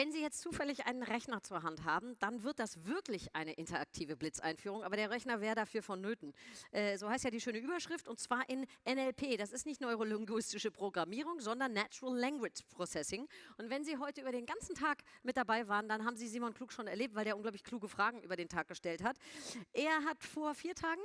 Wenn Sie jetzt zufällig einen Rechner zur Hand haben, dann wird das wirklich eine interaktive Blitzeinführung, aber der Rechner wäre dafür vonnöten. Äh, so heißt ja die schöne Überschrift und zwar in NLP. Das ist nicht neurolinguistische Programmierung, sondern Natural Language Processing. Und wenn Sie heute über den ganzen Tag mit dabei waren, dann haben Sie Simon Klug schon erlebt, weil der unglaublich kluge Fragen über den Tag gestellt hat. Er hat vor vier Tagen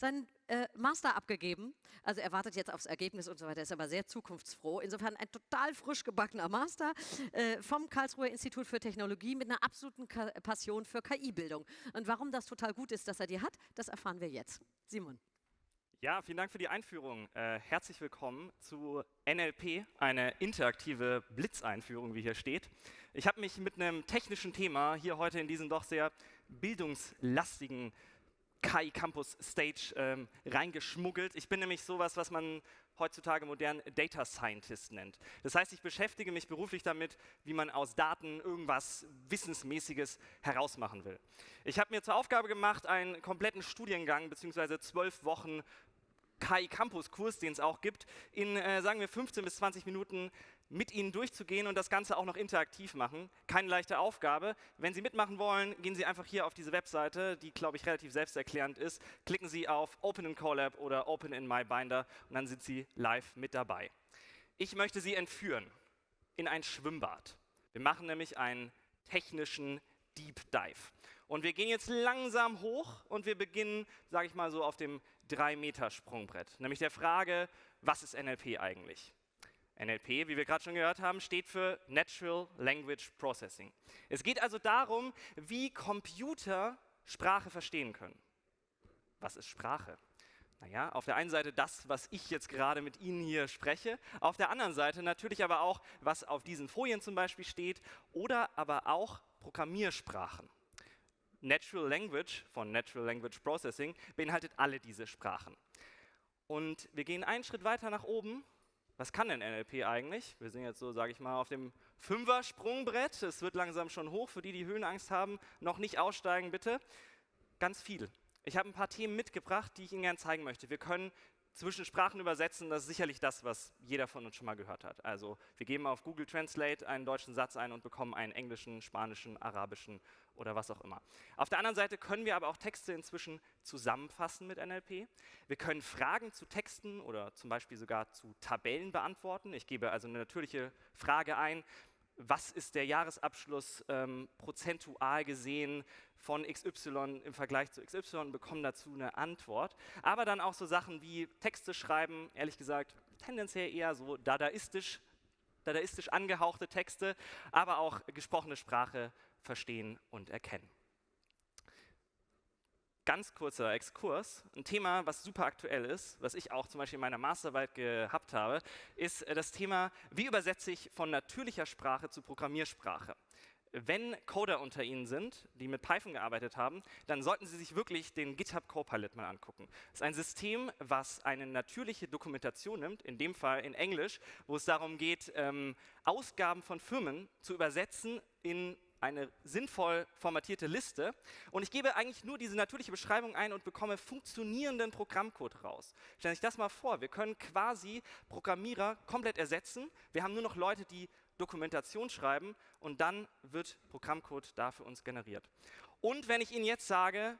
seinen äh, Master abgegeben. Also er wartet jetzt aufs Ergebnis und so weiter, ist aber sehr zukunftsfroh. Insofern ein total frisch gebackener Master äh, vom Karlsruher Institut für Technologie mit einer absoluten Ka Passion für KI-Bildung. Und warum das total gut ist, dass er die hat, das erfahren wir jetzt. Simon. Ja, vielen Dank für die Einführung. Äh, herzlich willkommen zu NLP, eine interaktive Blitzeinführung, wie hier steht. Ich habe mich mit einem technischen Thema hier heute in diesen doch sehr bildungslastigen KI Campus Stage ähm, reingeschmuggelt. Ich bin nämlich sowas, was man heutzutage modern Data Scientist nennt. Das heißt, ich beschäftige mich beruflich damit, wie man aus Daten irgendwas Wissensmäßiges herausmachen will. Ich habe mir zur Aufgabe gemacht, einen kompletten Studiengang bzw. zwölf Wochen KI Campus Kurs, den es auch gibt, in, äh, sagen wir, 15 bis 20 Minuten mit Ihnen durchzugehen und das Ganze auch noch interaktiv machen. Keine leichte Aufgabe. Wenn Sie mitmachen wollen, gehen Sie einfach hier auf diese Webseite, die, glaube ich, relativ selbsterklärend ist. Klicken Sie auf Open in Colab oder Open in My Binder und dann sind Sie live mit dabei. Ich möchte Sie entführen in ein Schwimmbad. Wir machen nämlich einen technischen Deep Dive. Und wir gehen jetzt langsam hoch und wir beginnen, sage ich mal so, auf dem 3-Meter-Sprungbrett. Nämlich der Frage, was ist NLP eigentlich? NLP, wie wir gerade schon gehört haben, steht für Natural Language Processing. Es geht also darum, wie Computer Sprache verstehen können. Was ist Sprache? Naja, auf der einen Seite das, was ich jetzt gerade mit Ihnen hier spreche, auf der anderen Seite natürlich aber auch, was auf diesen Folien zum Beispiel steht oder aber auch Programmiersprachen. Natural Language von Natural Language Processing beinhaltet alle diese Sprachen. Und wir gehen einen Schritt weiter nach oben was kann denn NLP eigentlich? Wir sind jetzt so, sage ich mal, auf dem Fünfer-Sprungbrett. Es wird langsam schon hoch. Für die, die Höhenangst haben, noch nicht aussteigen, bitte. Ganz viel. Ich habe ein paar Themen mitgebracht, die ich Ihnen gerne zeigen möchte. Wir können zwischen Sprachen übersetzen, das ist sicherlich das, was jeder von uns schon mal gehört hat. Also wir geben auf Google Translate einen deutschen Satz ein und bekommen einen englischen, spanischen, arabischen oder was auch immer. Auf der anderen Seite können wir aber auch Texte inzwischen zusammenfassen mit NLP. Wir können Fragen zu Texten oder zum Beispiel sogar zu Tabellen beantworten. Ich gebe also eine natürliche Frage ein, was ist der Jahresabschluss ähm, prozentual gesehen von XY im Vergleich zu XY und bekommen dazu eine Antwort. Aber dann auch so Sachen wie Texte schreiben, ehrlich gesagt, tendenziell eher so dadaistisch, dadaistisch angehauchte Texte, aber auch gesprochene Sprache verstehen und erkennen ganz kurzer Exkurs. Ein Thema, was super aktuell ist, was ich auch zum Beispiel in meiner Masterarbeit gehabt habe, ist äh, das Thema, wie übersetze ich von natürlicher Sprache zu Programmiersprache. Wenn Coder unter Ihnen sind, die mit Python gearbeitet haben, dann sollten Sie sich wirklich den GitHub Copilot mal angucken. Das ist ein System, was eine natürliche Dokumentation nimmt, in dem Fall in Englisch, wo es darum geht, ähm, Ausgaben von Firmen zu übersetzen in eine sinnvoll formatierte Liste und ich gebe eigentlich nur diese natürliche Beschreibung ein und bekomme funktionierenden Programmcode raus. Stellen Sie sich das mal vor, wir können quasi Programmierer komplett ersetzen. Wir haben nur noch Leute, die Dokumentation schreiben und dann wird Programmcode da für uns generiert. Und wenn ich Ihnen jetzt sage,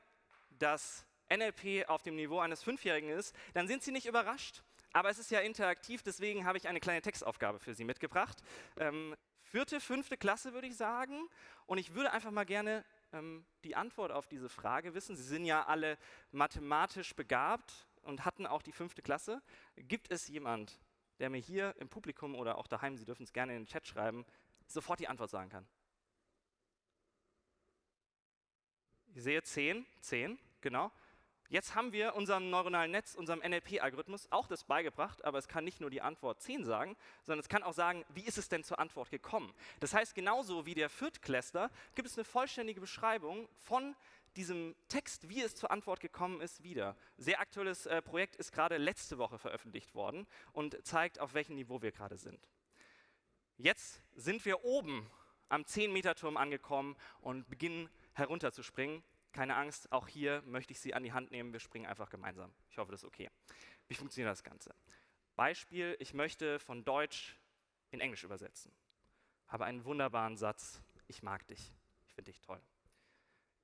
dass NLP auf dem Niveau eines Fünfjährigen ist, dann sind Sie nicht überrascht. Aber es ist ja interaktiv, deswegen habe ich eine kleine Textaufgabe für Sie mitgebracht. Ähm, vierte, fünfte Klasse, würde ich sagen. Und ich würde einfach mal gerne ähm, die Antwort auf diese Frage wissen. Sie sind ja alle mathematisch begabt und hatten auch die fünfte Klasse. Gibt es jemand, der mir hier im Publikum oder auch daheim, Sie dürfen es gerne in den Chat schreiben, sofort die Antwort sagen kann? Ich sehe zehn, zehn, genau. Jetzt haben wir unserem neuronalen Netz, unserem NLP-Algorithmus auch das beigebracht, aber es kann nicht nur die Antwort 10 sagen, sondern es kann auch sagen, wie ist es denn zur Antwort gekommen. Das heißt, genauso wie der Viertklässler gibt es eine vollständige Beschreibung von diesem Text, wie es zur Antwort gekommen ist, wieder. Sehr aktuelles äh, Projekt ist gerade letzte Woche veröffentlicht worden und zeigt, auf welchem Niveau wir gerade sind. Jetzt sind wir oben am 10-Meter-Turm angekommen und beginnen herunterzuspringen Keine Angst, auch hier möchte ich Sie an die Hand nehmen. Wir springen einfach gemeinsam. Ich hoffe, das ist okay. Wie funktioniert das Ganze? Beispiel, ich möchte von Deutsch in Englisch übersetzen. Habe einen wunderbaren Satz. Ich mag dich. Ich finde dich toll.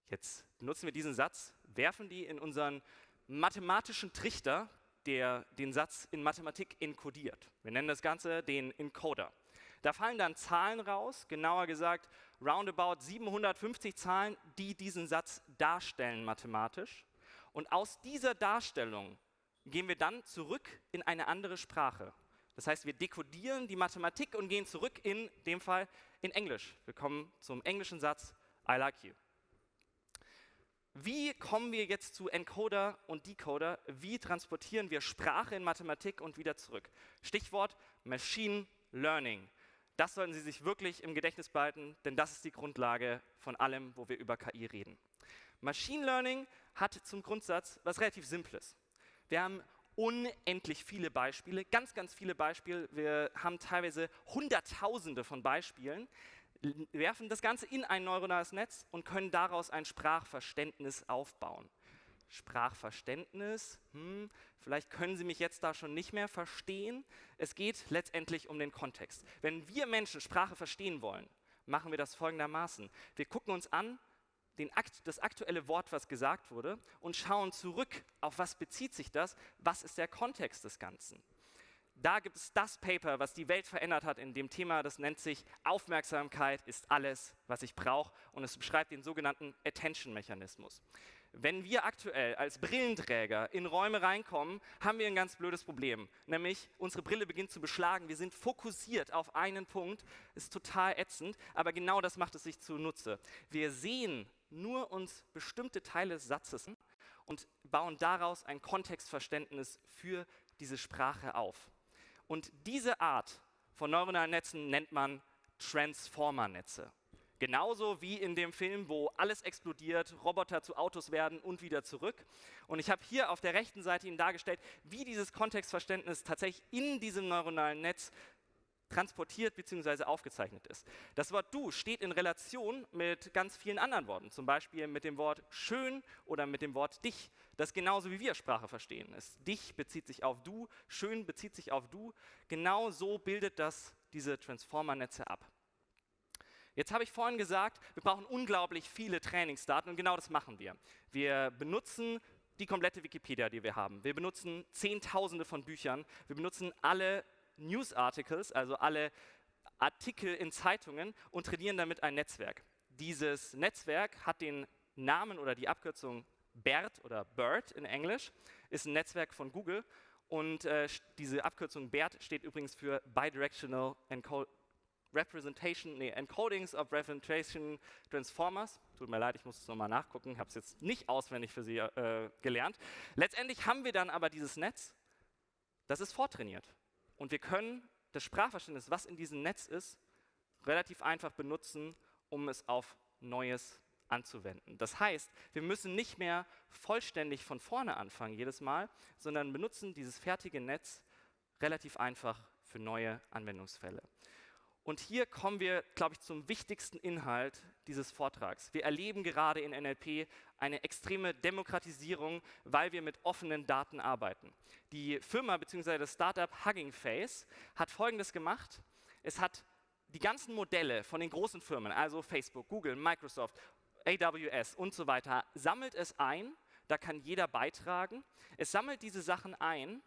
Jetzt benutzen wir diesen Satz, werfen die in unseren mathematischen Trichter, der den Satz in Mathematik enkodiert. Wir nennen das Ganze den Encoder. Da fallen dann Zahlen raus, genauer gesagt roundabout 750 Zahlen, die diesen Satz darstellen mathematisch. Und aus dieser Darstellung gehen wir dann zurück in eine andere Sprache. Das heißt, wir dekodieren die Mathematik und gehen zurück in dem Fall in Englisch. Wir kommen zum englischen Satz I like you. Wie kommen wir jetzt zu Encoder und Decoder? Wie transportieren wir Sprache in Mathematik und wieder zurück? Stichwort Machine Learning. Das sollten Sie sich wirklich im Gedächtnis behalten, denn das ist die Grundlage von allem, wo wir über KI reden. Machine Learning hat zum Grundsatz was relativ Simples. Wir haben unendlich viele Beispiele, ganz, ganz viele Beispiele. Wir haben teilweise Hunderttausende von Beispielen, werfen das Ganze in ein neuronales Netz und können daraus ein Sprachverständnis aufbauen. Sprachverständnis, hm, vielleicht können Sie mich jetzt da schon nicht mehr verstehen. Es geht letztendlich um den Kontext. Wenn wir Menschen Sprache verstehen wollen, machen wir das folgendermaßen. Wir gucken uns an, Akt, das aktuelle Wort, was gesagt wurde, und schauen zurück, auf was bezieht sich das, was ist der Kontext des Ganzen. Da gibt es das Paper, was die Welt verändert hat in dem Thema, das nennt sich Aufmerksamkeit ist alles, was ich brauche und es beschreibt den sogenannten Attention-Mechanismus. Wenn wir aktuell als Brillenträger in Räume reinkommen, haben wir ein ganz blödes Problem. Nämlich, unsere Brille beginnt zu beschlagen. Wir sind fokussiert auf einen Punkt. Ist total ätzend, aber genau das macht es sich zunutze. Wir sehen nur uns bestimmte Teile des Satzes und bauen daraus ein Kontextverständnis für diese Sprache auf. Und diese Art von neuronalen Netzen nennt man Transformer-Netze. Genauso wie in dem Film, wo alles explodiert, Roboter zu Autos werden und wieder zurück. Und ich habe hier auf der rechten Seite Ihnen dargestellt, wie dieses Kontextverständnis tatsächlich in diesem neuronalen Netz transportiert bzw. aufgezeichnet ist. Das Wort du steht in Relation mit ganz vielen anderen Worten, zum Beispiel mit dem Wort schön oder mit dem Wort dich. Das ist genauso wie wir Sprache verstehen. Es, dich bezieht sich auf du, schön bezieht sich auf du. Genau so bildet das diese Transformer-Netze ab. Jetzt habe ich vorhin gesagt, wir brauchen unglaublich viele Trainingsdaten und genau das machen wir. Wir benutzen die komplette Wikipedia, die wir haben. Wir benutzen Zehntausende von Büchern. Wir benutzen alle News Articles, also alle Artikel in Zeitungen und trainieren damit ein Netzwerk. Dieses Netzwerk hat den Namen oder die Abkürzung BERT oder BERT in Englisch, ist ein Netzwerk von Google und äh, diese Abkürzung BERT steht übrigens für Bidirectional Encode Representation, nee, Encodings of Representation Transformers. Tut mir leid, ich muss es nochmal nachgucken, habe es jetzt nicht auswendig für Sie äh, gelernt. Letztendlich haben wir dann aber dieses Netz, das ist vortrainiert. Und wir können das Sprachverständnis, was in diesem Netz ist, relativ einfach benutzen, um es auf Neues anzuwenden. Das heißt, wir müssen nicht mehr vollständig von vorne anfangen jedes Mal, sondern benutzen dieses fertige Netz relativ einfach für neue Anwendungsfälle. Und hier kommen wir, glaube ich, zum wichtigsten Inhalt dieses Vortrags. Wir erleben gerade in NLP eine extreme Demokratisierung, weil wir mit offenen Daten arbeiten. Die Firma bzw. das Startup Hugging Face hat Folgendes gemacht. Es hat die ganzen Modelle von den großen Firmen, also Facebook, Google, Microsoft, AWS und so weiter, sammelt es ein. Da kann jeder beitragen. Es sammelt diese Sachen ein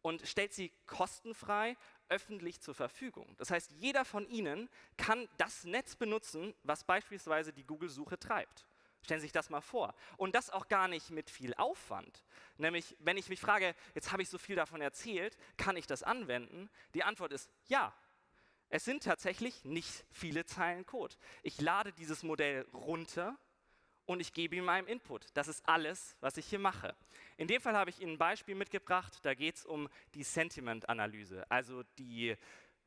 und stellt sie kostenfrei öffentlich zur Verfügung. Das heißt, jeder von Ihnen kann das Netz benutzen, was beispielsweise die Google-Suche treibt. Stellen Sie sich das mal vor. Und das auch gar nicht mit viel Aufwand. Nämlich, wenn ich mich frage, jetzt habe ich so viel davon erzählt, kann ich das anwenden? Die Antwort ist ja. Es sind tatsächlich nicht viele Zeilen Code. Ich lade dieses Modell runter und ich gebe ihm einen Input. Das ist alles, was ich hier mache. In dem Fall habe ich Ihnen ein Beispiel mitgebracht, da geht es um die Sentiment-Analyse. Also die,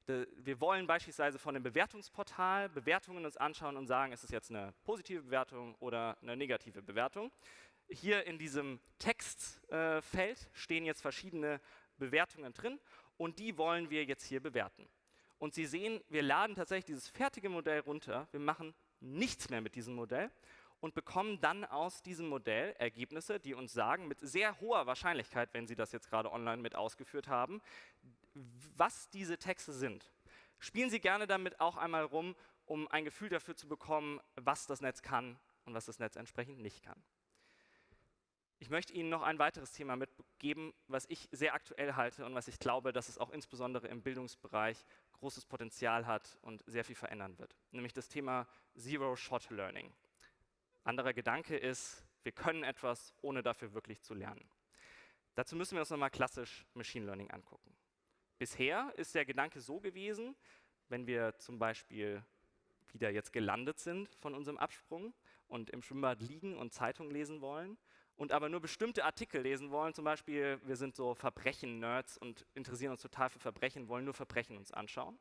die, wir wollen beispielsweise von einem Bewertungsportal Bewertungen uns anschauen und sagen, ist es jetzt eine positive Bewertung oder eine negative Bewertung. Hier in diesem Textfeld äh, stehen jetzt verschiedene Bewertungen drin und die wollen wir jetzt hier bewerten. Und Sie sehen, wir laden tatsächlich dieses fertige Modell runter, wir machen nichts mehr mit diesem Modell und bekommen dann aus diesem Modell Ergebnisse, die uns sagen, mit sehr hoher Wahrscheinlichkeit, wenn Sie das jetzt gerade online mit ausgeführt haben, was diese Texte sind. Spielen Sie gerne damit auch einmal rum, um ein Gefühl dafür zu bekommen, was das Netz kann und was das Netz entsprechend nicht kann. Ich möchte Ihnen noch ein weiteres Thema mitgeben, was ich sehr aktuell halte und was ich glaube, dass es auch insbesondere im Bildungsbereich großes Potenzial hat und sehr viel verändern wird, nämlich das Thema Zero-Shot-Learning. Anderer Gedanke ist, wir können etwas, ohne dafür wirklich zu lernen. Dazu müssen wir uns nochmal klassisch Machine Learning angucken. Bisher ist der Gedanke so gewesen, wenn wir zum Beispiel wieder jetzt gelandet sind von unserem Absprung und im Schwimmbad liegen und Zeitung lesen wollen und aber nur bestimmte Artikel lesen wollen, zum Beispiel wir sind so Verbrechen-Nerds und interessieren uns total für Verbrechen, wollen nur Verbrechen uns anschauen.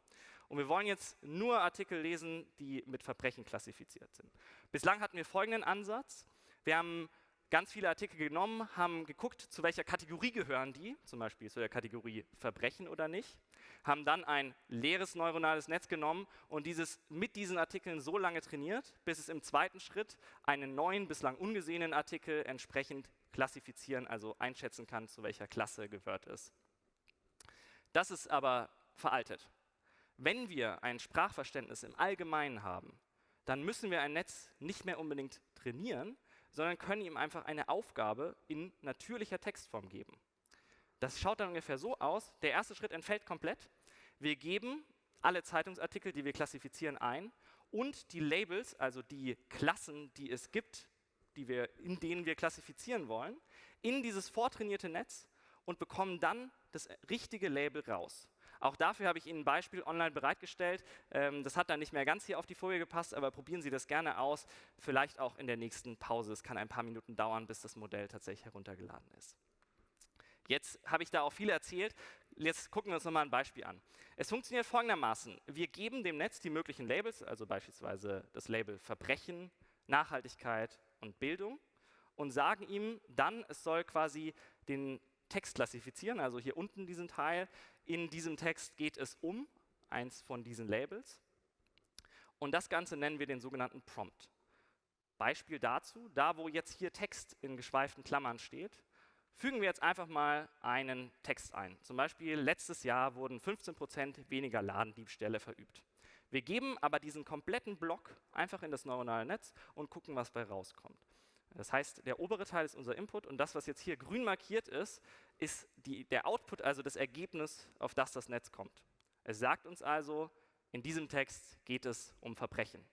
Und wir wollen jetzt nur Artikel lesen, die mit Verbrechen klassifiziert sind. Bislang hatten wir folgenden Ansatz. Wir haben ganz viele Artikel genommen, haben geguckt, zu welcher Kategorie gehören die, zum Beispiel zu der Kategorie Verbrechen oder nicht, haben dann ein leeres neuronales Netz genommen und dieses mit diesen Artikeln so lange trainiert, bis es im zweiten Schritt einen neuen, bislang ungesehenen Artikel entsprechend klassifizieren, also einschätzen kann, zu welcher Klasse gehört es. Das ist aber veraltet. Wenn wir ein Sprachverständnis im Allgemeinen haben, dann müssen wir ein Netz nicht mehr unbedingt trainieren, sondern können ihm einfach eine Aufgabe in natürlicher Textform geben. Das schaut dann ungefähr so aus. Der erste Schritt entfällt komplett. Wir geben alle Zeitungsartikel, die wir klassifizieren, ein und die Labels, also die Klassen, die es gibt, die wir, in denen wir klassifizieren wollen, in dieses vortrainierte Netz und bekommen dann das richtige Label raus. Auch dafür habe ich Ihnen ein Beispiel online bereitgestellt. Ähm, das hat dann nicht mehr ganz hier auf die Folie gepasst, aber probieren Sie das gerne aus. Vielleicht auch in der nächsten Pause. Es kann ein paar Minuten dauern, bis das Modell tatsächlich heruntergeladen ist. Jetzt habe ich da auch viel erzählt. Jetzt gucken wir uns nochmal ein Beispiel an. Es funktioniert folgendermaßen. Wir geben dem Netz die möglichen Labels, also beispielsweise das Label Verbrechen, Nachhaltigkeit und Bildung und sagen ihm dann, es soll quasi den Text klassifizieren, also hier unten diesen Teil. In diesem Text geht es um eins von diesen Labels. Und das Ganze nennen wir den sogenannten Prompt. Beispiel dazu, da wo jetzt hier Text in geschweiften Klammern steht, fügen wir jetzt einfach mal einen Text ein. Zum Beispiel, letztes Jahr wurden 15% weniger Ladendiebstähle verübt. Wir geben aber diesen kompletten Block einfach in das neuronale Netz und gucken, was bei rauskommt. Das heißt, der obere Teil ist unser Input und das, was jetzt hier grün markiert ist, ist die, der Output, also das Ergebnis, auf das das Netz kommt. Es sagt uns also, in diesem Text geht es um Verbrechen.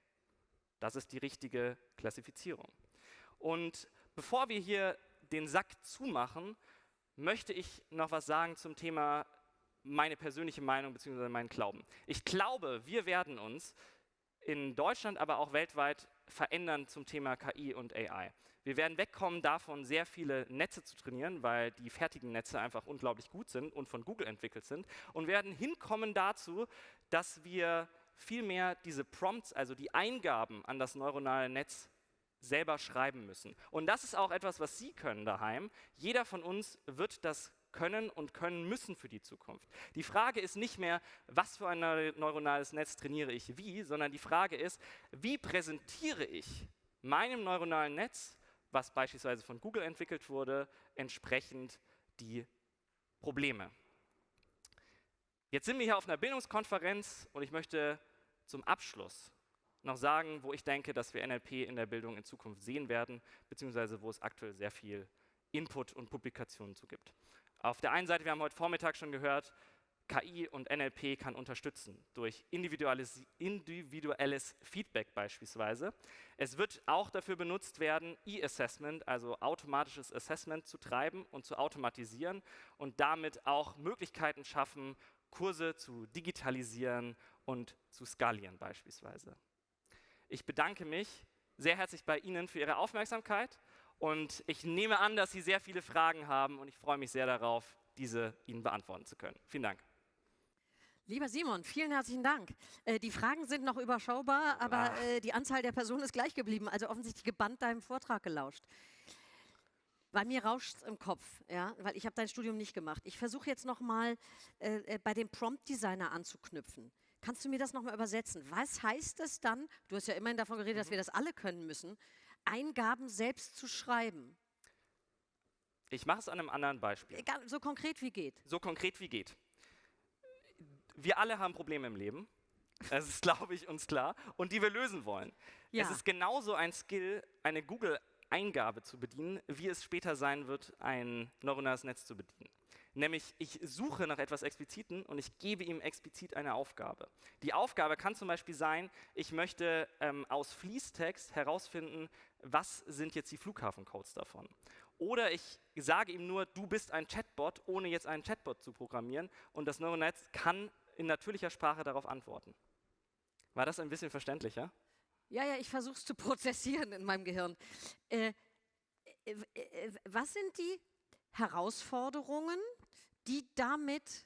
Das ist die richtige Klassifizierung. Und bevor wir hier den Sack zumachen, möchte ich noch was sagen zum Thema meine persönliche Meinung bzw. meinen Glauben. Ich glaube, wir werden uns in Deutschland, aber auch weltweit verändern zum Thema KI und AI. Wir werden wegkommen davon, sehr viele Netze zu trainieren, weil die fertigen Netze einfach unglaublich gut sind und von Google entwickelt sind und werden hinkommen dazu, dass wir vielmehr diese Prompts, also die Eingaben an das neuronale Netz selber schreiben müssen. Und das ist auch etwas, was Sie können daheim. Jeder von uns wird das können und können müssen für die Zukunft. Die Frage ist nicht mehr, was für ein neuronales Netz trainiere ich wie, sondern die Frage ist, wie präsentiere ich meinem neuronalen Netz was beispielsweise von Google entwickelt wurde, entsprechend die Probleme. Jetzt sind wir hier auf einer Bildungskonferenz und ich möchte zum Abschluss noch sagen, wo ich denke, dass wir NLP in der Bildung in Zukunft sehen werden, beziehungsweise wo es aktuell sehr viel Input und Publikationen zu gibt. Auf der einen Seite, wir haben heute Vormittag schon gehört, KI und NLP kann unterstützen durch individuelles, individuelles, Feedback beispielsweise. Es wird auch dafür benutzt werden, E-Assessment, also automatisches Assessment zu treiben und zu automatisieren und damit auch Möglichkeiten schaffen, Kurse zu digitalisieren und zu skalieren beispielsweise. Ich bedanke mich sehr herzlich bei Ihnen für Ihre Aufmerksamkeit und ich nehme an, dass Sie sehr viele Fragen haben und ich freue mich sehr darauf, diese Ihnen beantworten zu können. Vielen Dank. Lieber Simon, vielen herzlichen Dank. Äh, die Fragen sind noch überschaubar, aber äh, die Anzahl der Personen ist gleich geblieben, also offensichtlich gebannt deinem Vortrag gelauscht. Bei mir rauscht es im Kopf, ja, weil ich habe dein Studium nicht gemacht. Ich versuche jetzt nochmal äh, äh, bei dem Prompt-Designer anzuknüpfen. Kannst du mir das nochmal übersetzen? Was heißt es dann? Du hast ja immerhin davon geredet, dass wir das alle können müssen. Eingaben selbst zu schreiben? Ich mache es an einem anderen Beispiel. Egal, so konkret wie geht. So konkret wie geht. Wir alle haben Probleme im Leben. Das ist, glaube ich, uns klar. Und die wir lösen wollen. Ja. Es ist genauso ein Skill, eine Google-Eingabe zu bedienen, wie es später sein wird, ein neuronales Netz zu bedienen. Nämlich, ich suche nach etwas Expliziten und ich gebe ihm explizit eine Aufgabe. Die Aufgabe kann zum Beispiel sein, ich möchte ähm, aus Fließtext herausfinden, was sind jetzt die Flughafencodes davon. Oder ich sage ihm nur, du bist ein Chatbot, ohne jetzt einen Chatbot zu programmieren und das neuronale Netz kann in natürlicher Sprache darauf antworten. War das ein bisschen verständlicher? Ja, ja, ich versuche es zu prozessieren in meinem Gehirn. Äh, äh, äh, was sind die Herausforderungen, die damit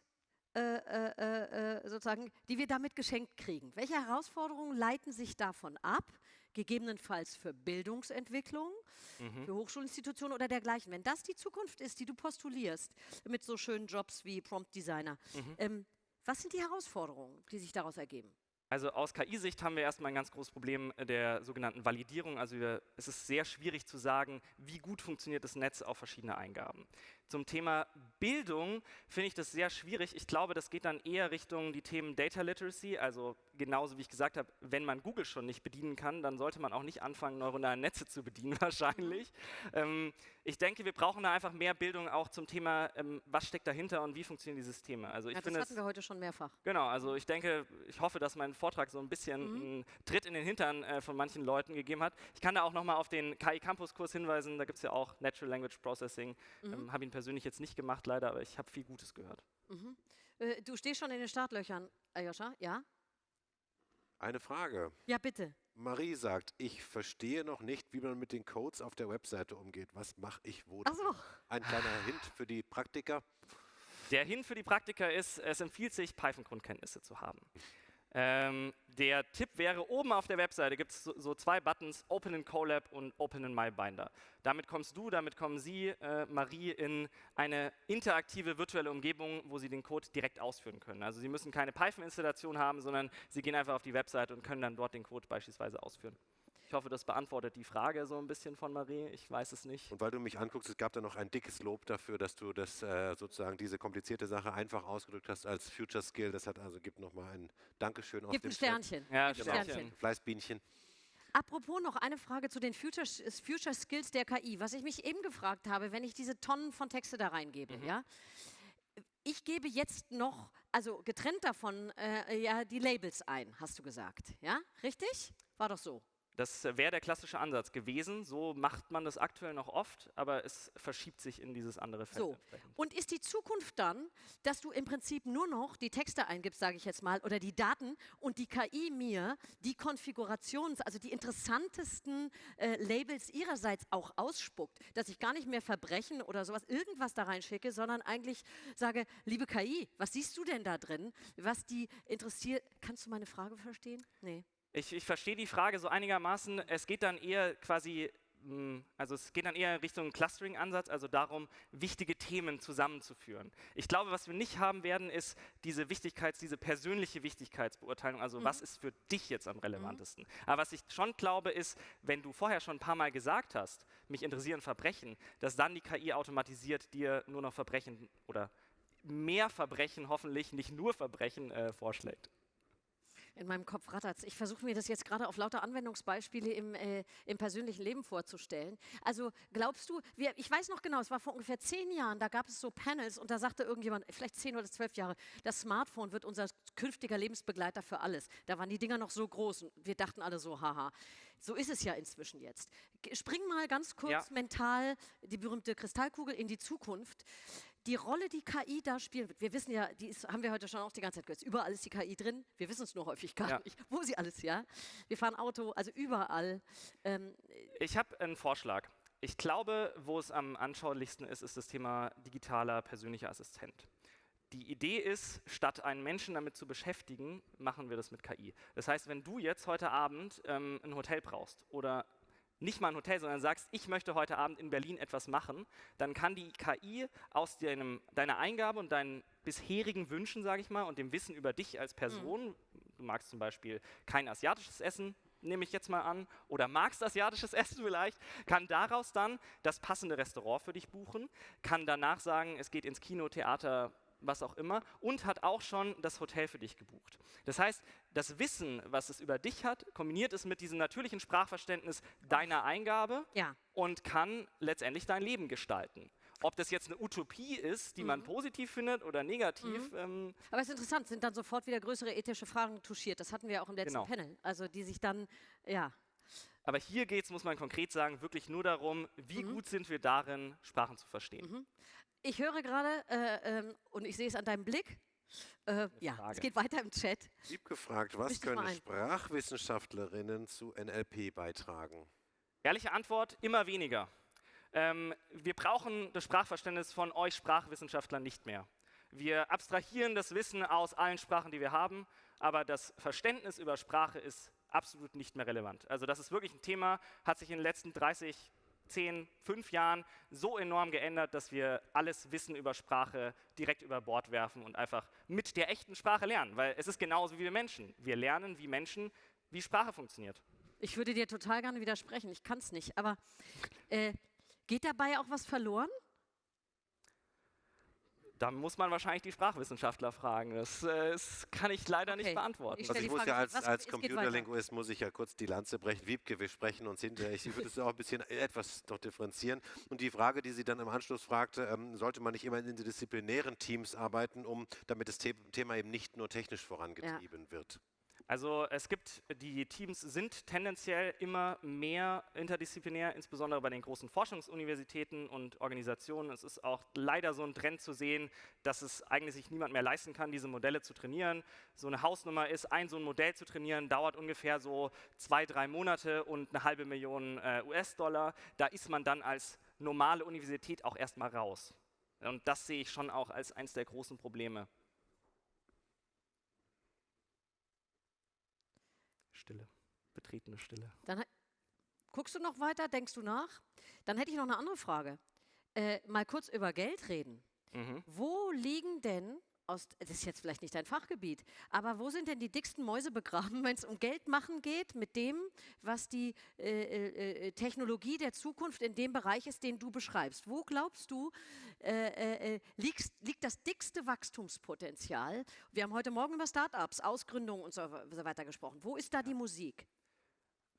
äh, äh, äh, sozusagen, die wir damit geschenkt kriegen? Welche Herausforderungen leiten sich davon ab? Gegebenenfalls für Bildungsentwicklung, Mhm. für Hochschulinstitutionen oder dergleichen. Wenn das die Zukunft ist, die du postulierst, mit so schönen Jobs wie Prompt Designer, Mhm. ähm, was sind die Herausforderungen, die sich daraus ergeben? Also aus KI-Sicht haben wir erstmal ein ganz großes Problem der sogenannten Validierung. Also wir, es ist sehr schwierig zu sagen, wie gut funktioniert das Netz auf verschiedene Eingaben. Zum Thema Bildung finde ich das sehr schwierig. Ich glaube, das geht dann eher Richtung die Themen Data Literacy. Also genauso wie ich gesagt habe, wenn man Google schon nicht bedienen kann, dann sollte man auch nicht anfangen, neuronale Netze zu bedienen wahrscheinlich. Ähm, ich denke, wir brauchen da einfach mehr Bildung auch zum Thema, ähm, was steckt dahinter und wie funktionieren die Systeme. Also ich Ja, das hatten wir heute schon mehrfach. Genau, also ich denke, ich hoffe, dass mein Vortrag so ein bisschen Mhm. einen Tritt in den Hintern äh, von manchen Leuten gegeben hat. Ich kann da auch nochmal auf den KI Campus Kurs hinweisen, da gibt es ja auch Natural Language Processing. Mhm. Ähm, habe ihn persönlich jetzt nicht gemacht, leider, aber ich habe viel Gutes gehört. Mhm. Äh, du stehst schon in den Startlöchern, Aljoscha, ja? Eine Frage. Ja, bitte. Marie sagt, ich verstehe noch nicht, wie man mit den Codes auf der Webseite umgeht. Was mache ich wo? Ach so. Ein kleiner Hint für die Praktiker. Der Hin für die Praktiker ist, es empfiehlt sich, Python-Grundkenntnisse zu haben. Ähm, der Tipp wäre, oben auf der Webseite gibt es so, so zwei Buttons, Open in Colab und Open in MyBinder. Damit kommst du, damit kommen Sie, äh, Marie, in eine interaktive virtuelle Umgebung, wo Sie den Code direkt ausführen können. Also Sie müssen keine Python-Installation haben, sondern Sie gehen einfach auf die Webseite und können dann dort den Code beispielsweise ausführen. Ich hoffe, das beantwortet die Frage so ein bisschen von Marie. Ich weiß es nicht. Und weil du mich anguckst, es gab da noch ein dickes Lob dafür, dass du das äh, sozusagen diese komplizierte Sache einfach ausgedrückt hast als Future Skill. Das hat also gibt nochmal ein Dankeschön auf Gibt dem ein Chat. Sternchen. Ja, Gibt Genau. ein Sternchen. Fleißbienchen. Apropos noch eine Frage zu den Future, Future Skills der KI. Was ich mich eben gefragt habe, wenn ich diese Tonnen von Texte da reingebe, Mhm. ja? Ich gebe jetzt noch, also getrennt davon, äh, ja, die Labels ein, hast du gesagt, ja? Richtig? War doch so. Das wäre der klassische Ansatz gewesen. So macht man das aktuell noch oft, aber es verschiebt sich in dieses andere Feld. So. Und ist die Zukunft dann, dass du im Prinzip nur noch die Texte eingibst, sage ich jetzt mal, oder die Daten und die KI mir die Konfigurations-, also die interessantesten äh, Labels ihrerseits auch ausspuckt, dass ich gar nicht mehr Verbrechen oder sowas, irgendwas da reinschicke, sondern eigentlich sage, liebe KI, was siehst du denn da drin, was die interessiert? Kannst du meine Frage verstehen? Nee. Ich, ich verstehe die Frage so einigermaßen. Es geht dann eher quasi, mh, also es geht dann eher in Richtung Clustering-Ansatz, also darum, wichtige Themen zusammenzuführen. Ich glaube, was wir nicht haben werden, ist diese Wichtigkeits-, diese persönliche Wichtigkeitsbeurteilung, also was ist für dich jetzt am relevantesten. Aber was ich schon glaube, ist, wenn du vorher schon ein paar Mal gesagt hast, mich interessieren Verbrechen, dass dann die KI automatisiert dir nur noch Verbrechen oder mehr Verbrechen, hoffentlich nicht nur Verbrechen, äh, vorschlägt. In meinem Kopf rattert's. Ich versuche mir das jetzt gerade auf lauter Anwendungsbeispiele im, äh, im persönlichen Leben vorzustellen. Also glaubst du, wir, ich weiß noch genau, es war vor ungefähr zehn Jahren, da gab es so Panels und da sagte irgendjemand, vielleicht zehn oder zwölf Jahre, das Smartphone wird unser künftiger Lebensbegleiter für alles. Da waren die Dinger noch so groß und wir dachten alle so, haha. So ist es ja inzwischen jetzt. Spring mal ganz kurz Ja. mental die berühmte Kristallkugel in die Zukunft die Rolle, die KI da spielen wird, wir wissen ja, die ist, haben wir heute schon auch die ganze Zeit gehört, überall ist die KI drin, wir wissen es nur häufig gar Ja. nicht, wo sie alles, ja. Wir fahren Auto, also überall. Ähm, Ich habe einen Vorschlag. Ich glaube, wo es am anschaulichsten ist, ist das Thema digitaler persönlicher Assistent. Die Idee ist, statt einen Menschen damit zu beschäftigen, machen wir das mit KI. Das heißt, wenn du jetzt heute Abend ähm, ein Hotel brauchst oder nicht mal ein Hotel, sondern sagst, ich möchte heute Abend in Berlin etwas machen, dann kann die KI aus deinem, deiner Eingabe und deinen bisherigen Wünschen, sage ich mal, und dem Wissen über dich als Person, du magst zum Beispiel kein asiatisches Essen, nehme ich jetzt mal an, oder magst asiatisches Essen vielleicht, kann daraus dann das passende Restaurant für dich buchen, kann danach sagen, es geht ins Kino, Theater, was auch immer, und hat auch schon das Hotel für dich gebucht. Das heißt, das Wissen, was es über dich hat, kombiniert es mit diesem natürlichen Sprachverständnis deiner Eingabe Ja. und kann letztendlich dein Leben gestalten. Ob das jetzt eine Utopie ist, die man positiv findet oder negativ, ähm, Aber es ist interessant, sind dann sofort wieder größere ethische Fragen touchiert. Das hatten wir auch im letzten Genau. Panel. Also die sich dann, ja. aber hier geht es, muss man konkret sagen, wirklich nur darum, wie gut sind wir darin, Sprachen zu verstehen. Ich höre gerade, äh, ähm, und ich sehe es an deinem Blick, äh, ja, Frage. es geht weiter im Chat. Lieb gefragt, was können. Sprachwissenschaftlerinnen zu NLP beitragen? Ehrliche Antwort, immer weniger. Ähm, wir brauchen das Sprachverständnis von euch Sprachwissenschaftlern nicht mehr. Wir abstrahieren das Wissen aus allen Sprachen, die wir haben, aber das Verständnis über Sprache ist absolut nicht mehr relevant. Also das ist wirklich ein Thema, hat sich in den letzten 30, 10, 5 Jahren so enorm geändert, dass wir alles Wissen über Sprache direkt über Bord werfen und einfach mit der echten Sprache lernen, weil es ist genauso wie wir Menschen. Wir lernen wie Menschen, wie Sprache funktioniert. Ich würde dir total gerne widersprechen, ich kann es nicht. Aber äh, geht dabei auch was verloren? Da muss man wahrscheinlich die Sprachwissenschaftler fragen. Das, äh, das kann ich leider Okay. nicht beantworten. Ich Also ich muss Frage, ja als, als. Computerlinguist muss ich ja kurz die Lanze brechen. Wiebke, wir sprechen uns hinterher. Ich würde es auch ein bisschen etwas noch differenzieren. Und die Frage, die sie dann im Anschluss fragte, ähm, sollte man nicht immer in interdisziplinären Teams arbeiten, um damit das The Thema eben nicht nur technisch vorangetrieben wird? Also es gibt, die Teams sind tendenziell immer mehr interdisziplinär, insbesondere bei den großen Forschungsuniversitäten und Organisationen. Es ist auch leider so ein Trend zu sehen, dass es eigentlich sich niemand mehr leisten kann, diese Modelle zu trainieren. So eine Hausnummer ist, ein so ein Modell zu trainieren, dauert ungefähr so zwei, drei Monate und eine halbe Million äh, US-Dollar. Da ist man dann als normale Universität auch erstmal raus. Und das sehe ich schon auch als eines der großen Probleme. Stille, betretene Stille. Guckst du noch weiter? Denkst du nach? Dann hätte ich noch eine andere Frage. Äh, mal kurz über Geld reden. Mhm. Wo liegen denn, aus, das ist jetzt vielleicht nicht dein Fachgebiet, aber wo sind denn die dicksten Mäuse begraben, wenn es um Geld machen geht mit dem, was die äh, äh, äh, Technologie der Zukunft in dem Bereich ist, den du beschreibst? Wo glaubst du, äh, äh, liegst, liegt das dickste Wachstumspotenzial? Wir haben heute Morgen über Startups, Ausgründungen und so weiter gesprochen. Wo ist da die Musik?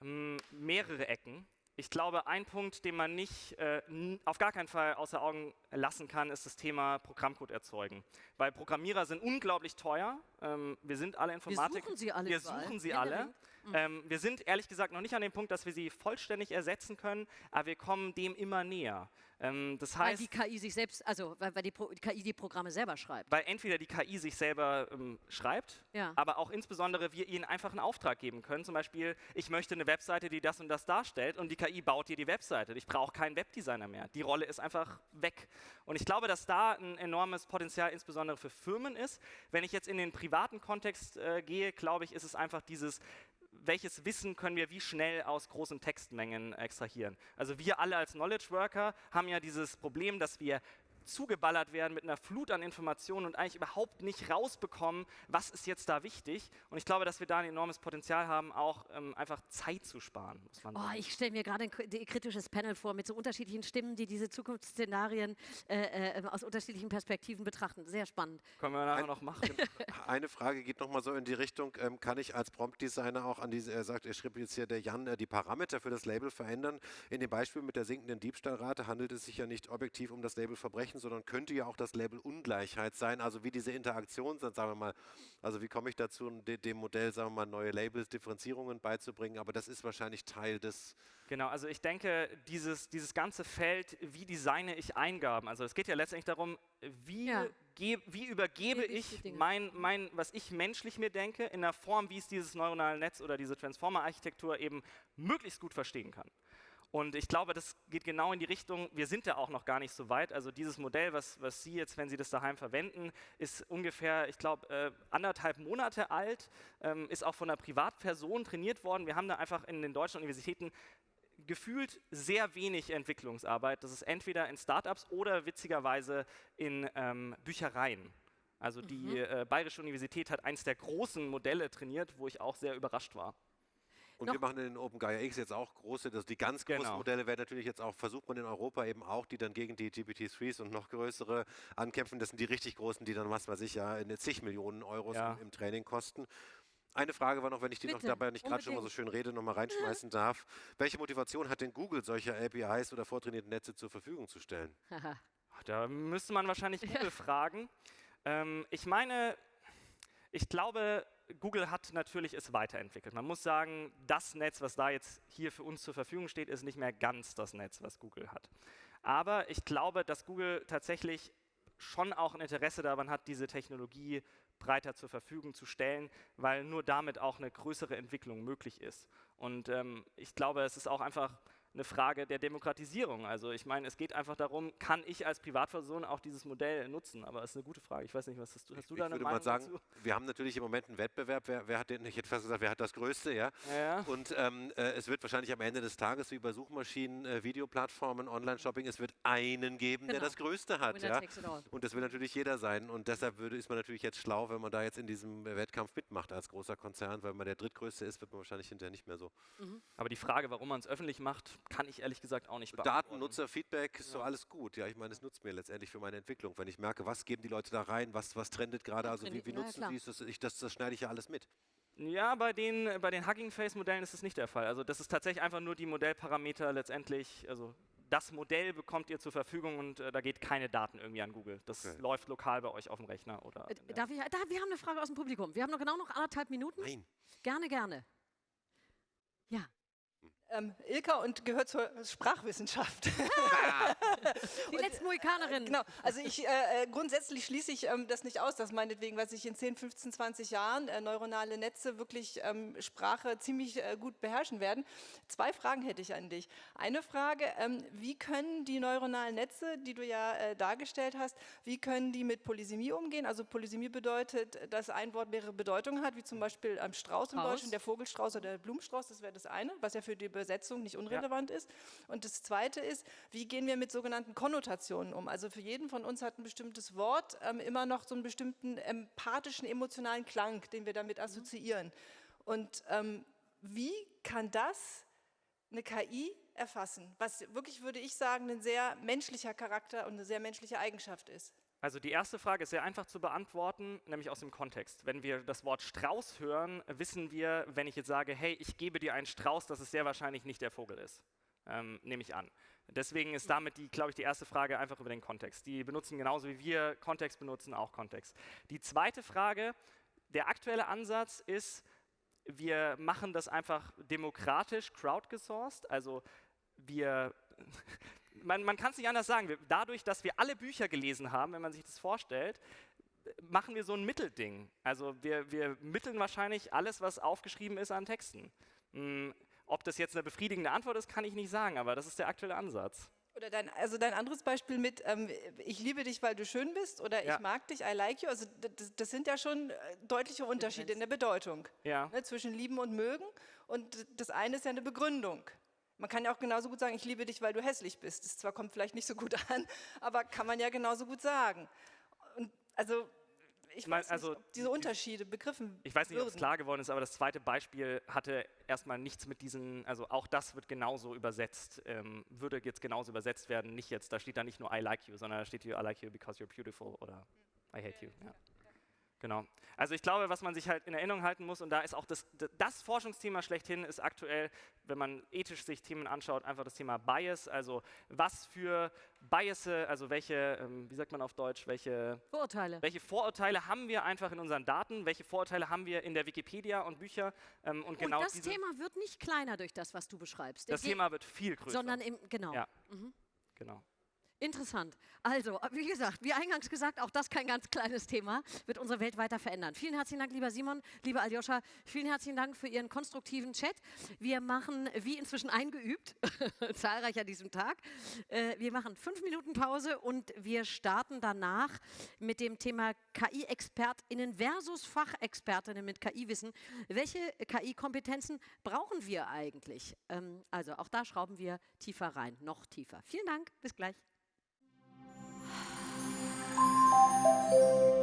Mm, mehrere Ecken. Ich glaube, ein Punkt, den man nicht, äh, auf gar keinen Fall außer Augen lassen kann, ist das Thema Programmcode erzeugen. Weil Programmierer sind unglaublich teuer. Ähm, wir sind alle Wir Informatik. suchen sie alle Wir suchen sie alle. genau. Ähm, wir sind ehrlich gesagt noch nicht an dem Punkt, dass wir sie vollständig ersetzen können, aber wir kommen dem immer näher. Ähm, das Weil heißt, die KI sich selbst, also weil, weil die, Pro, die KI die Programme selber schreibt. weil entweder die KI sich selber ähm, schreibt, Ja. aber auch insbesondere wir ihnen einfach einen Auftrag geben können. Zum Beispiel, ich möchte eine Webseite, die das und das darstellt und die KI baut dir die Webseite. Ich brauche keinen Webdesigner mehr. Die Rolle ist einfach weg. Und ich glaube, dass da ein enormes Potenzial insbesondere für Firmen ist. Wenn ich jetzt in den privaten Kontext äh, gehe, glaube ich, ist es einfach dieses welches Wissen können wir wie schnell aus großen Textmengen extrahieren. Also wir alle als Knowledge Worker haben ja dieses Problem, dass wir zugeballert werden mit einer Flut an Informationen und eigentlich überhaupt nicht rausbekommen, was ist jetzt da wichtig. Und ich glaube, dass wir da ein enormes Potenzial haben, auch ähm, einfach Zeit zu sparen, muss man Oh, sagen. ich stelle mir gerade ein kritisches Panel vor mit so unterschiedlichen Stimmen, die diese Zukunftsszenarien äh, äh, aus unterschiedlichen Perspektiven betrachten. Sehr spannend. Können wir nachher Ein- noch machen. Eine Frage geht nochmal so in die Richtung, ähm, kann ich als Prompt-Designer auch an diese, er sagt, er schrieb jetzt hier der Jan, äh, die Parameter für das Label verändern? In dem Beispiel mit der sinkenden Diebstahlrate handelt es sich ja nicht objektiv um das Label Verbrechen, sondern könnte ja auch das Label Ungleichheit sein, also wie diese Interaktion sind, sagen wir mal, also wie komme ich dazu, de, dem Modell, sagen wir mal, neue Labels, Differenzierungen beizubringen, aber das ist wahrscheinlich Teil des, Genau, also ich denke, dieses, dieses ganze Feld, wie designe ich Eingaben, also es geht ja letztendlich darum, wie, Ja. geb, wie übergebe Gebe ich ich mein, mein, was ich menschlich mir denke, in der Form, wie es dieses neuronale Netz oder diese Transformer-Architektur eben möglichst gut verstehen kann. Und ich glaube, das geht genau in die Richtung, wir sind ja auch noch gar nicht so weit. Also dieses Modell, was, was Sie jetzt, wenn Sie das daheim verwenden, ist ungefähr, ich glaube, äh, anderthalb Monate alt, ähm, ist auch von einer Privatperson trainiert worden. Wir haben da einfach in den deutschen Universitäten gefühlt sehr wenig Entwicklungsarbeit. Das ist entweder in Startups oder witzigerweise in ähm, Büchereien. Also die äh, Bayerische Universität hat eins der großen Modelle trainiert, wo ich auch sehr überrascht war. Und Noch- wir machen in den Open Gaia X jetzt auch große, das, die ganz großen Genau. Modelle werden natürlich jetzt auch, versucht man in Europa eben auch, die dann gegen die GPT-3s und noch größere ankämpfen. Das sind die richtig großen, die dann, was weiß ich, ja, in zig Millionen Euros Ja. im, Training kosten. Eine Frage war noch, wenn ich die noch Bitte, dabei nicht gerade schon mal so schön rede, noch mal reinschmeißen darf. Welche Motivation hat denn Google, solche APIs oder vortrainierte Netze zur Verfügung zu stellen? Da müsste man wahrscheinlich Google fragen. Ähm, ich meine, ich glaube, Google hat natürlich es weiterentwickelt. Man muss sagen, das Netz, was da jetzt hier für uns zur Verfügung steht, ist nicht mehr ganz das Netz, was Google hat. Aber ich glaube, dass Google tatsächlich schon auch ein Interesse daran hat, diese Technologie breiter zur Verfügung zu stellen, weil nur damit auch eine größere Entwicklung möglich ist. Und ähm, ich glaube, es ist auch einfach eine Frage der Demokratisierung. Also ich meine, es geht einfach darum, kann ich als Privatperson auch dieses Modell nutzen? Aber es ist eine gute Frage. Ich weiß nicht, was hast du, hast du ich da eine würde Meinung mal sagen, dazu? wir haben natürlich im Moment einen Wettbewerb. Wer, wer hat den, ich hätte fast gesagt, wer hat das Größte, ja? Ja. Und ähm, äh, es wird wahrscheinlich am Ende des Tages, wie bei Suchmaschinen, äh, Videoplattformen, Online-Shopping, es wird einen geben, der Genau. das Größte hat. Winner Ja? Und das will natürlich jeder sein. Und deshalb würde, ist man natürlich jetzt schlau, wenn man da jetzt in diesem Wettkampf mitmacht als großer Konzern, weil man der Drittgrößte ist, wird man wahrscheinlich hinterher nicht mehr so. Aber die Frage, warum man es öffentlich macht, kann ich ehrlich gesagt auch nicht Daten, beantworten. Nutzer, Feedback, ist so alles gut. Ja, ich meine, es nutzt mir letztendlich für meine Entwicklung. Wenn ich merke, was geben die Leute da rein, was, was trendet gerade, Ja, also wie, wie ja, nutzen sie es, das, ich, das, das schneide ich ja alles mit. Ja, bei den, bei den Hugging Face Modellen ist es nicht der Fall. Also das ist tatsächlich einfach nur die Modellparameter letztendlich, also das Modell bekommt ihr zur Verfügung und äh, da geht keine Daten irgendwie an Google. Das Okay. läuft lokal bei euch auf dem Rechner oder. Äh, Darf ich, da, wir haben eine Frage aus dem Publikum. Wir haben noch genau noch anderthalb Minuten. Nein. Gerne, gerne. Ja, Ähm, Ilka und gehört zur Sprachwissenschaft. die letzten Mohikanerinnen. Genau, also ich äh, äh, grundsätzlich schließe ich ähm, das nicht aus, dass meinetwegen, was ich in 10, 15, 20 Jahren äh, neuronale Netze wirklich ähm, Sprache ziemlich äh, gut beherrschen werden. Zwei Fragen hätte ich an dich. Eine Frage, ähm, wie können die neuronalen Netze, die du ja äh, dargestellt hast, wie können die mit Polysemie umgehen? Also Polysemie bedeutet, dass ein Wort mehrere Bedeutungen hat, wie zum Beispiel am Strauß im Strauß. Deutschen, der Vogelstrauß oder der Blumenstrauß, das wäre das eine, was ja für die Übersetzung nicht unrelevant ist. Und das zweite ist, wie gehen wir mit sogenannten Konnotationen um? Also für jeden von uns hat ein bestimmtes Wort ähm, immer noch so einen bestimmten empathischen, emotionalen Klang, den wir damit assoziieren. Und ähm, wie kann das eine KI erfassen? Was wirklich, würde ich sagen, ein sehr menschlicher Charakter und eine sehr menschliche Eigenschaft ist. Also die erste Frage ist sehr einfach zu beantworten, nämlich aus dem Kontext. Wenn wir das Wort Strauß hören, wissen wir, wenn ich jetzt sage, hey, ich gebe dir einen Strauß, dass es sehr wahrscheinlich nicht der Vogel ist. Ähm, nehme ich an. Deswegen ist damit, die, glaube ich, die erste Frage einfach über den Kontext. Die benutzen genauso wie wir Kontext benutzen, auch Kontext. Die zweite Frage, der aktuelle Ansatz ist, wir machen das einfach demokratisch crowdgesourced, also wir man, man kann es nicht anders sagen. Dadurch, dass wir alle Bücher gelesen haben, wenn man sich das vorstellt, machen wir so ein Mittelding. Also wir, wir mitteln wahrscheinlich alles, was aufgeschrieben ist an Texten. Hm, ob das jetzt eine befriedigende Antwort ist, kann ich nicht sagen, aber das ist der aktuelle Ansatz. Oder dein, also dein anderes Beispiel mit, ähm, ich liebe dich, weil du schön bist oder Ja. ich mag dich, I like you, also das, das sind ja schon äh, deutliche Unterschiede in der Bedeutung Ja. ne, zwischen lieben und mögen und das eine ist ja eine Begründung. Man kann ja auch genauso gut sagen, ich liebe dich, weil du hässlich bist. Das zwar kommt vielleicht nicht so gut an, aber kann man ja genauso gut sagen. Und also ich mein, weiß also nicht, ob diese Unterschiede begriffen Ich weiß nicht, ob es klar geworden ist, aber das zweite Beispiel hatte erstmal nichts mit diesen, also auch das wird genauso übersetzt, ähm, würde jetzt genauso übersetzt werden, nicht jetzt, da steht da nicht nur I like you, sondern da steht hier I like you because you're beautiful oder I hate you. Ja. Genau. Also ich glaube, was man sich halt in Erinnerung halten muss, und da ist auch das, das Forschungsthema schlechthin, ist aktuell, wenn man ethisch sich Themen anschaut, einfach das Thema Bias, also was für Biasse, also welche, ähm, wie sagt man auf Deutsch, welche Vorurteile. welche Vorurteile haben wir einfach in unseren Daten? Welche Vorurteile haben wir in der Wikipedia und Bücher? Ähm, und genau und das diese, Thema wird nicht kleiner durch das, was du beschreibst. das Thema wird viel größer. Sondern im, genau. Ja. genau. Interessant. Also, wie gesagt, wie eingangs gesagt, auch das kein ganz kleines Thema, wird unsere Welt weiter verändern. Vielen herzlichen Dank, lieber Simon, lieber Aljoscha. Vielen herzlichen Dank für Ihren konstruktiven Chat. Wir machen, wie inzwischen eingeübt, zahlreich an diesem Tag, äh, wir machen fünf Minuten Pause und wir starten danach mit dem Thema KI-ExpertInnen versus Fachexpertinnen mit KI-Wissen. Welche KI-Kompetenzen brauchen wir eigentlich? Ähm, also, auch da schrauben wir tiefer rein, noch tiefer. Vielen Dank, bis gleich. Thank you.